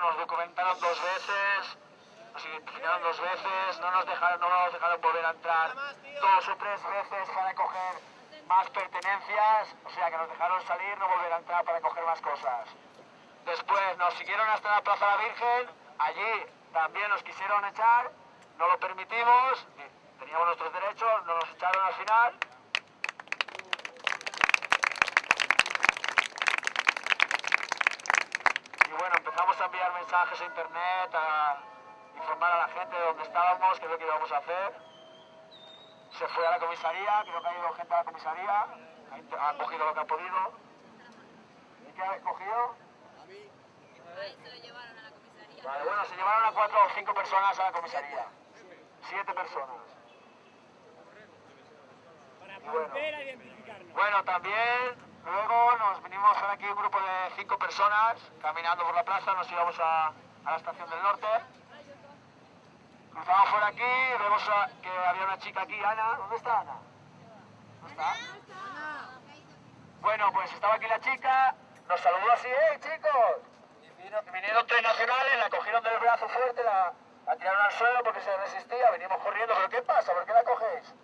nos documentaron dos veces, nos identificaron dos veces, no nos dejaron, no nos dejaron volver a entrar dos o tres veces para coger más pertenencias, o sea que nos dejaron salir, no volver a entrar para coger más cosas. Después nos siguieron hasta la Plaza de la Virgen, allí también nos quisieron echar, no lo permitimos, teníamos nuestros derechos, no nos echaron al final. Y bueno, empezamos a enviar mensajes a internet, a informar a la gente de dónde estábamos, qué es lo que íbamos a hacer. Se fue a la comisaría, creo que ha ido gente a la comisaría, ha cogido lo que ha podido. ¿Y qué ha cogido? Ahí se lo llevaron a la comisaría. Vale, bueno, se llevaron a cuatro o cinco personas a la comisaría. Siete personas. Para Y bueno. a identificarnos. Bueno, también luego nos vinimos ahora aquí un grupo de cinco personas caminando por la plaza, nos íbamos a, a la estación del norte. Cruzamos por aquí, vemos a- que había una chica aquí, Ana. ¿Dónde está Ana? ¿Dónde está? Bueno, pues estaba aquí la chica, nos saludó así, ¡eh, chicos! Vinieron tres nacionales, la cogieron del brazo fuerte, la, la tiraron al suelo porque se resistía, venimos corriendo, ¿pero qué pasa? ¿Por qué la cogéis?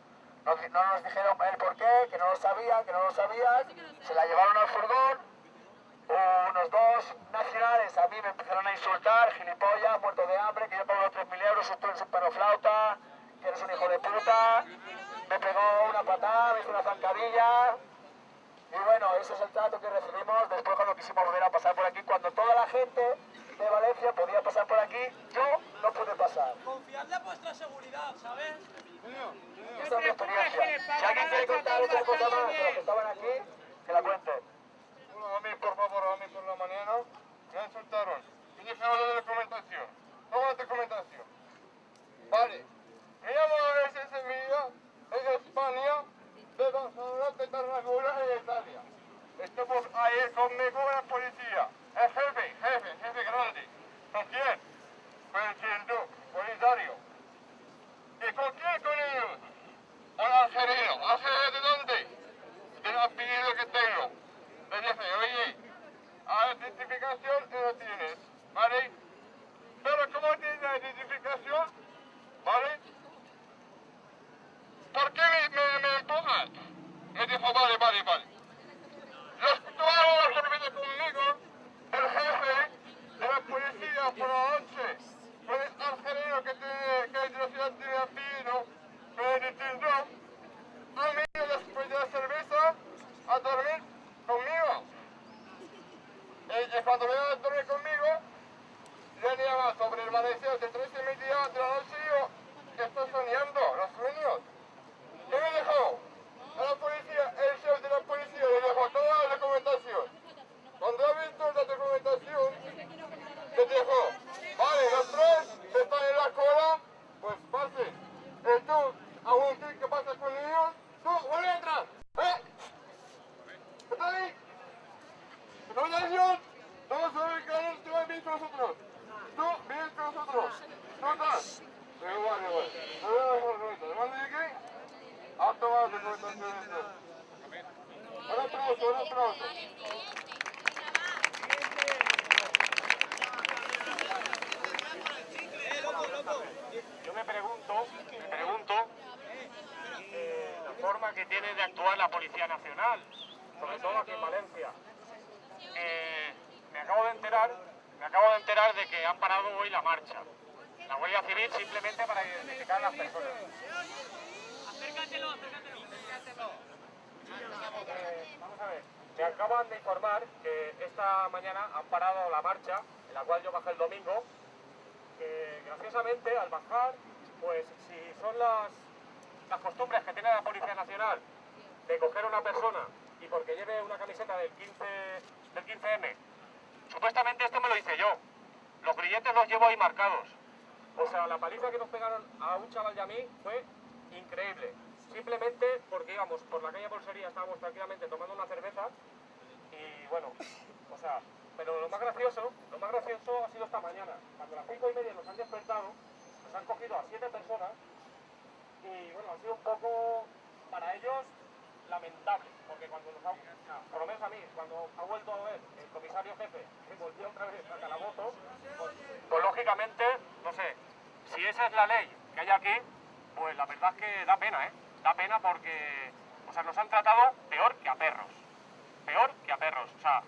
No, no nos dijeron el por qué, que no lo sabían, que no lo sabían, se la llevaron al furgón, unos dos nacionales a mí me empezaron a insultar, gilipollas, muerto de hambre, que yo pago 3.000 euros, tú eres un perro flauta, que eres un hijo de puta, me pegó una patada, me hizo una zancadilla, y bueno, ese es el trato que recibimos después cuando quisimos volver a pasar por aquí, cuando toda la gente de Valencia podía pasar por aquí, yo no pude pasar. Confiad de vuestra seguridad, ¿sabes? Esta es mi experiencia. Si alguien quiere contar otra cosa más de los que estaban aquí, que la cuente. Hola, a mí, por favor, a mí por la mañana me insultaron. Y dijeron la documentación. ¿Cómo la documentación? Vale. Me llamo SS Mía, es de España, de Barcelona, de Tarragona y de Italia. Estamos ahí conmigo la policía. El jefe, jefe, jefe grande. ¿Con quién Duque, Polisario. ¿Y con quién con ellos? Un algerino. ¿Algerino de dónde? del apellido que tengo. Le dije, oye, a la identificación y lo tienes, ¿vale? Pero ¿cómo tienes la identificación? ¿Vale? ¿Por qué me, me, me empujas? Me dijo, vale, vale, vale. Los todos los que vienen conmigo, el jefe de la policía por la noche, con el algerino que tiene, que es de la ciudad de apellido, me detuvo han venido después de la cerveza a dormir conmigo. Y, y cuando vienen a dormir conmigo, le llaman sobre el amanecer de tres y media de la noche y yo que estoy soñando, los sueños. ¿Qué me dejó? A la policía, el chef de la policía le dejó toda la documentación. Cuando ha visto la documentación, le dijo, vale, los tres están en la cola, pues pasen. Y tú, aún ¿qué pasa con ellos? Tú, vuelve a entrar. ¿Eh? ¿Está ahí? Documentación. Vamos a ver que tú vas bien con nosotros. Tú vienes con nosotros. ¿Tú estás? Igual, igual. No, no, no, no. ¿Dónde llegué? A tomar documentación. Un aplauso, un aplauso. Yo me pregunto, me pregunto eh, la forma que tiene de actuar la Policía Nacional, sobre todo aquí en Valencia. Eh, me acabo de enterar, me acabo de enterar de que han parado hoy la marcha. La Guardia Civil simplemente para identificar a las personas. Acércatelo, acércatelo. Eh, vamos a ver, me acaban de informar que esta mañana han parado la marcha, en la cual yo bajé el domingo, que graciosamente al bajar, pues si son las, las costumbres que tiene la Policía Nacional de coger a una persona y porque lleve una camiseta del 15 del 15M, supuestamente esto me lo hice yo. Los grilletes los llevo ahí marcados. O sea, la paliza que nos pegaron a un chaval y a mí fue increíble. Simplemente porque íbamos por la calle Bolsería, estábamos tranquilamente tomando una cerveza y bueno, o sea, pero lo más gracioso, lo más gracioso ha sido esta mañana, a las cinco y media nos han despertado, nos han cogido a siete personas y bueno, ha sido un poco para ellos lamentable, porque cuando nos ha, por lo menos a mí, cuando ha vuelto a ver el comisario jefe que volvió otra vez a calabozo, pues lógicamente, no sé, si esa es la ley que hay aquí, pues la verdad es que da pena, ¿eh? Da pena porque, o sea, nos han tratado peor que a perros. Peor que a perros. O sea,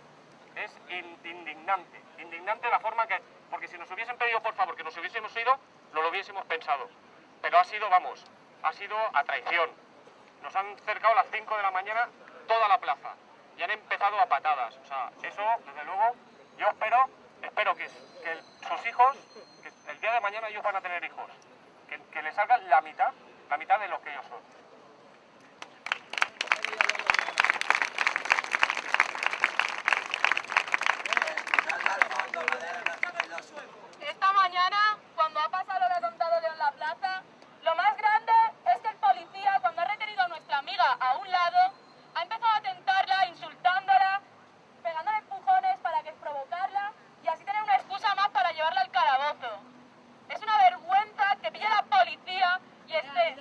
es in- indignante. Indignante la forma que... Si nos hubiesen pedido, por favor, que nos hubiésemos ido, no lo hubiésemos pensado. Pero ha sido, vamos, ha sido a traición. Nos han cercado a las 5 de la mañana toda la plaza y han empezado a patadas. O sea, eso, desde luego, yo espero, espero que, sus hijos, que el día de mañana ellos van a tener hijos, que, que les salgan la mitad, la mitad de lo que ellos son. Esta mañana, cuando ha pasado lo que ha contado Leo en la plaza, lo más grande es que el policía, cuando ha retenido a nuestra amiga a un lado, ha empezado a tentarla, insultándola, pegándole empujones para que provocarla y así tener una excusa más para llevarla al calabozo. Es una vergüenza que pille la policía y esté...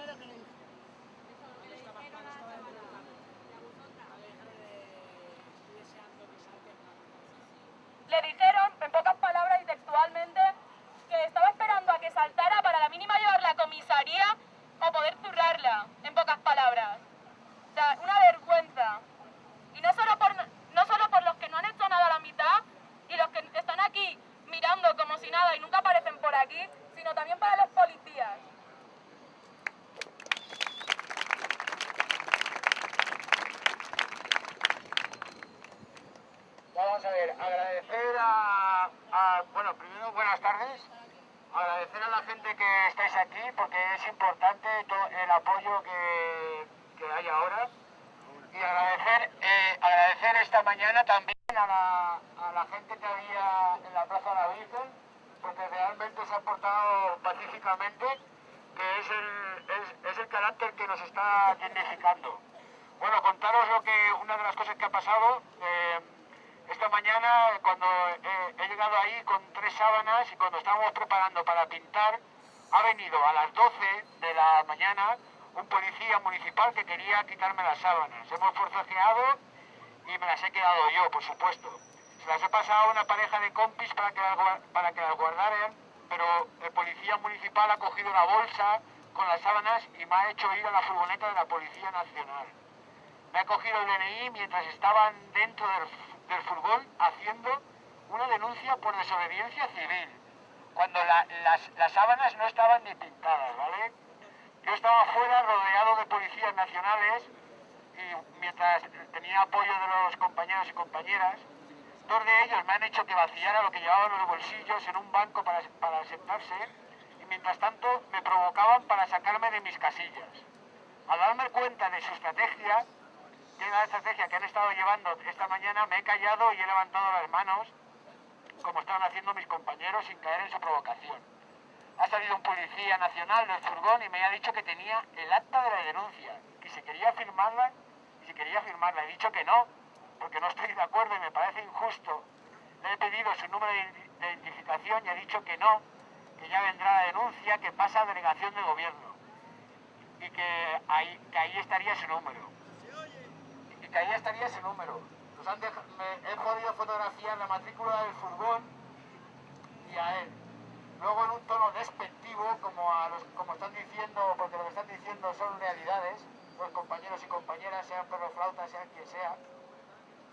Le dijeron, en pocas palabras y textualmente, que estaba esperando a que saltara para la mínima llevarla a comisaría o poder zurrarla, en pocas palabras. O sea, una vergüenza. Y no solo, por, no solo por los que no han hecho nada a la mitad y los que están aquí mirando como si nada y nunca aparecen por aquí, sino también para los policías. Vamos a ver, agradecer a, a- bueno, primero buenas tardes, agradecer a la gente que estáis aquí porque es importante to- el apoyo que, que hay ahora y agradecer, eh, agradecer esta mañana también a la, a la gente que había en la Plaza de la Virgen porque realmente portado pacíficamente que es el, es, es el carácter que nos está dignificando. Bueno, contaros lo que, una de las cosas que ha pasado. eh, esta mañana, cuando eh, he llegado ahí con tres sábanas y cuando estábamos preparando para pintar, ha venido a las 12 de la mañana un policía municipal que quería quitarme las sábanas. Hemos forcejeado y me las he quedado yo, por supuesto. Se las he pasado a una pareja de compis para que las, para que las policía municipal ha cogido la bolsa con las sábanas y me ha hecho ir a la furgoneta de la Policía Nacional. Me ha cogido el DNI mientras estaban dentro del, furgón haciendo una denuncia por desobediencia civil, cuando la- las, sábanas no estaban ni pintadas, ¿vale? Yo estaba fuera rodeado de policías nacionales y mientras tenía apoyo de los compañeros y compañeras, dos de ellos me han hecho que vaciara lo que llevaba en los bolsillos en un banco para, sentarse mientras tanto me provocaban para sacarme de mis casillas. Al darme cuenta de su estrategia, de la estrategia que han estado llevando esta mañana, me he callado y he levantado las manos, como estaban haciendo mis compañeros, sin caer en su provocación. Ha salido un policía nacional del furgón y me ha dicho que tenía el acta de la denuncia, que si quería firmarla, y si quería firmarla. He dicho que no, porque no estoy de acuerdo y me parece injusto. Le he pedido su número de identificación y ha dicho que no, que ya vendrá la denuncia, que pasa a delegación de gobierno y que ahí, que ahí estaría su número. Y que ahí estaría su número. Nos han he podido fotografiar la matrícula del furgón y a él. Luego en un tono despectivo, como, a los, como están diciendo, porque lo que están diciendo son realidades, los compañeros y compañeras, sean perroflautas, sean quien sea.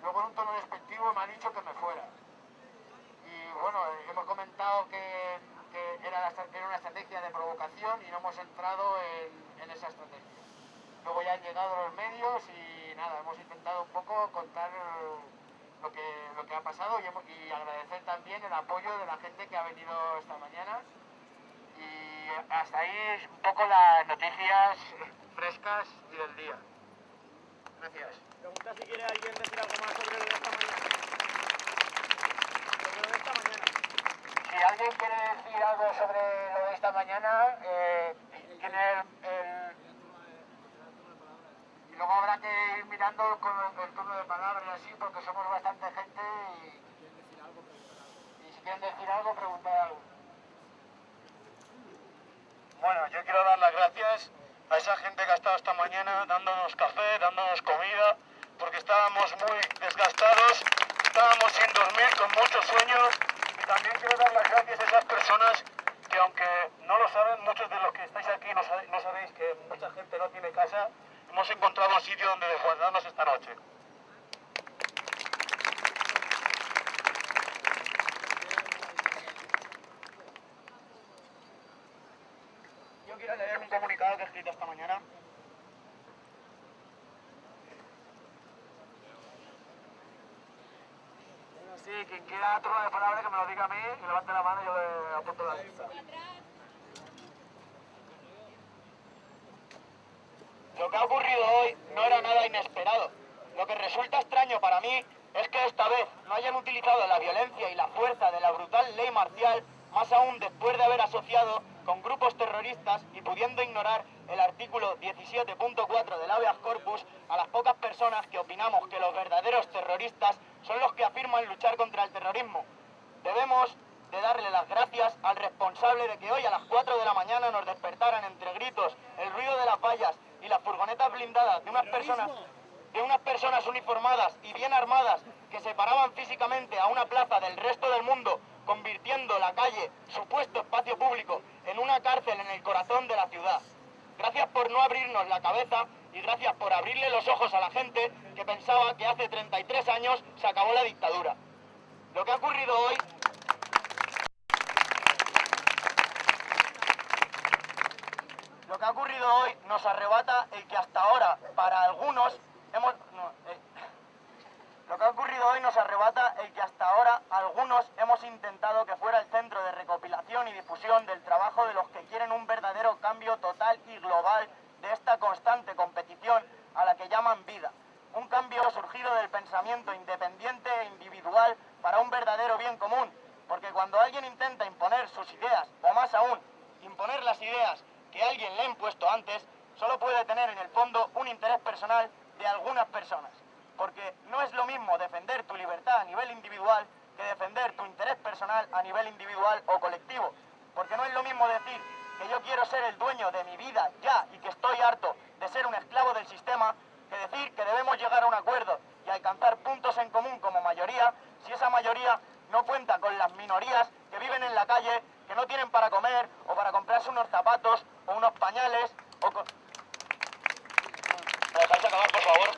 Luego en un tono despectivo me ha dicho que me fuera. Y bueno, hemos comentado que, que era, la una estrategia de provocación y no hemos entrado en, en esa estrategia. Luego ya han llegado los medios y nada, hemos intentado un poco contar lo que, lo que ha pasado y, agradecer también el apoyo de la gente que ha venido esta mañana. Y hasta ahí un poco las noticias frescas y del día. Gracias. Pregunta si quiere alguien decir algo más sobre lo de esta mañana. Sobre lo de esta mañana. Si alguien quiere decir algo sobre lo de esta mañana, eh, Y luego habrá que ir mirando con el, turno de palabra así, porque somos bastante gente y... Si quieren decir algo, preguntar algo. Bueno, yo quiero dar las gracias a esa gente que ha estado esta mañana dándonos café, dándonos comida, porque estábamos muy desgastados, estábamos sin dormir, con muchos sueños, también quiero dar las gracias a esas personas que aunque no lo saben, muchos de los que estáis aquí no, sabéis que mucha gente no tiene casa, hemos encontrado un sitio donde desguardarnos esta noche. Yo quiero leer un comunicado que he escrito esta mañana. Sí, quien quiera turno de palabra que me lo diga a mí, que levante la mano y yo le apunto la lista. Lo que ha ocurrido hoy no era nada inesperado. Lo que resulta extraño para mí es que esta vez no hayan utilizado la violencia y la fuerza de la brutal ley marcial, más aún después de haber asociado con grupos terroristas y pudiendo ignorar el artículo 17.4 del habeas corpus a las pocas personas que opinamos que los verdaderos terroristas son los que afirman luchar contra el terrorismo. Debemos de darle las gracias al responsable de que hoy a las 4 de la mañana nos despertaran entre gritos, el ruido de las vallas y las furgonetas blindadas de unas personas de unas personas uniformadas y bien armadas que separaban físicamente a una plaza del resto del mundo, convirtiendo la calle, supuesto espacio público, en una cárcel en el corazón de la ciudad. Gracias por no abrirnos la cabeza y gracias por abrirle los ojos a la gente que pensaba que hace 33 años se acabó la dictadura. Lo que ha ocurrido hoy Lo que ha ocurrido hoy nos arrebata el que hasta ahora, para algunos, hemos... eh, lo que ha ocurrido hoy nos arrebata el que hasta ahora algunos hemos intentado que fuera el centro de recopilación y difusión del trabajo de los que quieren un verdadero cambio total y global de esta constante competición a la que llaman vida. Un cambio surgido del pensamiento independiente e individual para un verdadero bien común. Porque cuando alguien intenta imponer sus ideas, o más aún, imponer las ideas que alguien le ha impuesto antes, solo puede tener en el fondo un interés personal de algunas personas. Porque no es lo mismo defender tu libertad a nivel individual que defender tu interés personal a nivel individual o colectivo. Porque no es lo mismo decir que yo quiero ser el dueño de mi vida ya y que estoy harto de ser un esclavo del sistema, que decir que debemos llegar a un acuerdo y alcanzar puntos en común como mayoría si esa mayoría no cuenta con las minorías que viven en la calle, que no tienen para comer o para comprarse unos zapatos o unos pañales o con... ¿Me dejáis acabar, por favor?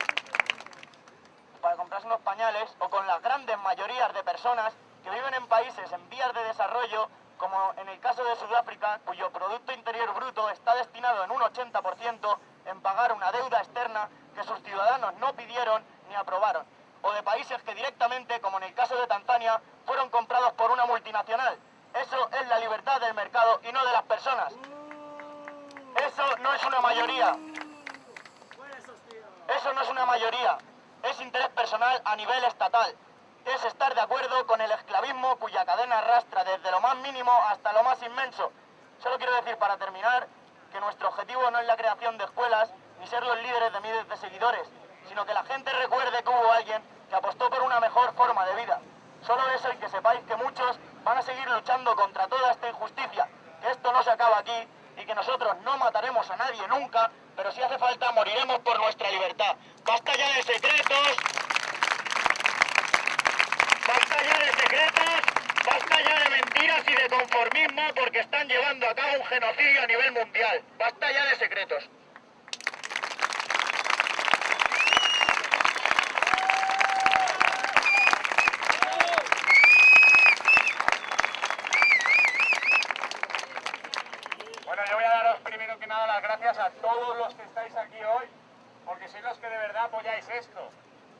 para comprarse unos pañales o con las grandes mayorías de personas que viven en países en vías de desarrollo, como en el caso de Sudáfrica, cuyo Producto Interior Bruto está destinado en un 80% en pagar una deuda externa que sus ciudadanos no pidieron ni aprobaron, o de países que directamente, como en el caso de Tanzania, fueron comprados por una multinacional. Eso es la libertad del mercado y no de las personas. Eso no es una mayoría. Eso no es una mayoría, es interés personal a nivel estatal. Es estar de acuerdo con el esclavismo cuya cadena arrastra desde lo más mínimo hasta lo más inmenso. Solo quiero decir para terminar que nuestro objetivo no es la creación de escuelas ni ser los líderes de miles de seguidores, sino que la gente recuerde que hubo alguien que apostó por una mejor forma de vida. Solo eso y que sepáis que muchos van a seguir luchando contra toda esta injusticia, que esto no se acaba aquí y que nosotros no mataremos a nadie nunca, pero si hace falta moriremos por nuestra libertad. Basta ya de secretos. Ya de secretos. Basta ya de mentiras y de conformismo porque están llevando a cabo un genocidio a nivel mundial. Basta ya de secretos. Bueno, yo voy a daros primero que nada las gracias a todos los que estáis aquí hoy, porque sois los que de verdad apoyáis esto,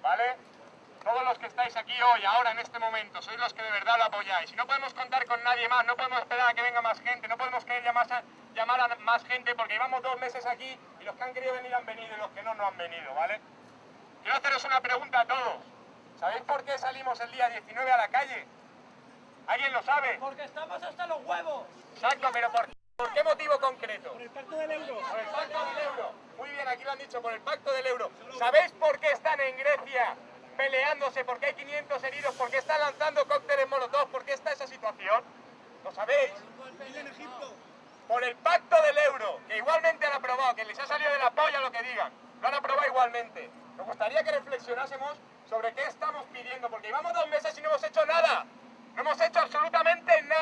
¿vale? Todos los que estáis aquí hoy, ahora en este momento, sois los que de verdad lo apoyáis. Y no podemos contar con nadie más, no podemos esperar a que venga más gente, no podemos querer llamar a, llamar a más gente porque llevamos dos meses aquí y los que han querido venir han venido y los que no, no han venido, ¿vale? Quiero haceros una pregunta a todos. ¿Sabéis por qué salimos el día 19 a la calle? ¿Alguien lo sabe? Porque estamos hasta los huevos. Exacto, pero ¿por, ¿por qué motivo concreto? Por el pacto del euro. Por el pacto del euro. Muy bien, aquí lo han dicho, por el pacto del euro. ¿Sabéis por qué están en Grecia peleándose? ¿Por qué hay 500 heridos? ¿Por qué están lanzando cócteles molotov? ¿Por qué está esa situación? ¿Lo sabéis? Por el pacto del euro, que igualmente han aprobado, que les ha salido de la polla lo que digan. Lo han aprobado igualmente. Me gustaría que reflexionásemos sobre qué estamos pidiendo, porque llevamos dos meses y no hemos hecho nada. No hemos hecho absolutamente nada.